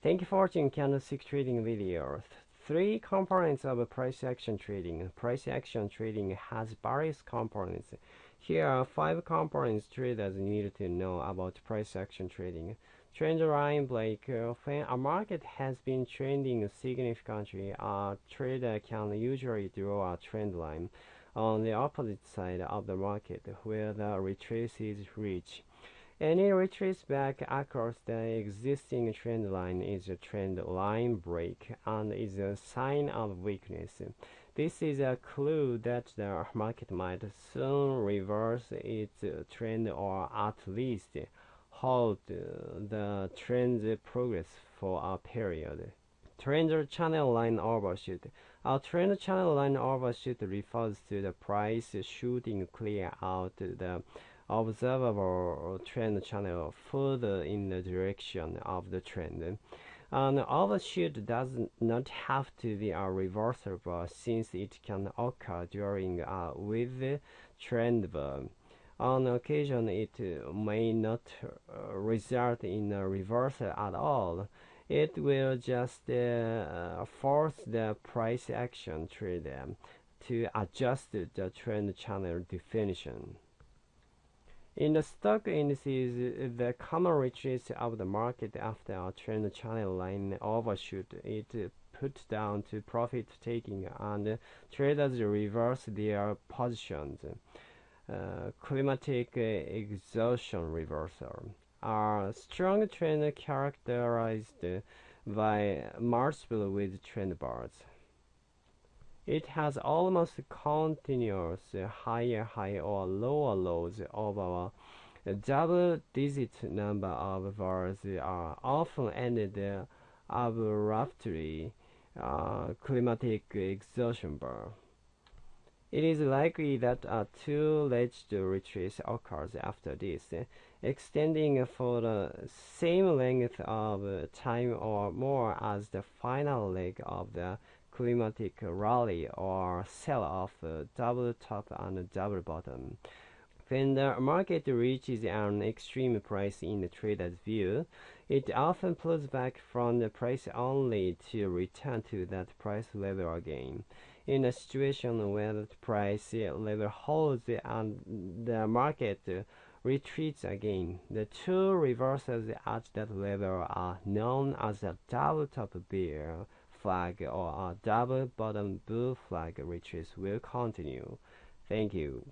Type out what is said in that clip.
Thank you for watching candlestick trading video. Three components of price action trading. Price action trading has various components. Here are five components traders need to know about price action trading. Trend line break. Uh, when a market has been trending significantly, a trader can usually draw a trend line on the opposite side of the market where the retrace is reached. Any retrace back across the existing trend line is a trend line break and is a sign of weakness. This is a clue that the market might soon reverse its trend or at least halt the trend's progress for a period. Trend channel line overshoot. A trend channel line overshoot refers to the price shooting clear out the observable trend channel further in the direction of the trend. An overshoot does not have to be a reversible since it can occur during a with trend burn. On occasion, it may not result in a reversal at all. It will just uh, force the price action trader to adjust the trend channel definition. In the stock indices, the common retreat of the market after a trend channel line overshoot it put down to profit taking and traders reverse their positions. Uh, climatic exhaustion reversal are strong trend characterized by multiple with trend bars. It has almost continuous higher high or lower lows over a double digit number of bars are often ended abruptly uh, climatic exhaustion bar. It is likely that a two-ledged retrace occurs after this, extending for the same length of time or more as the final leg of the climatic rally or sell-off, uh, double top and double bottom. When the market reaches an extreme price in the trader's view, it often pulls back from the price only to return to that price level again. In a situation where the price level holds and the market retreats again, the two reversals at that level are known as a double top bear flag or a double bottom bull flag retrace will continue. Thank you.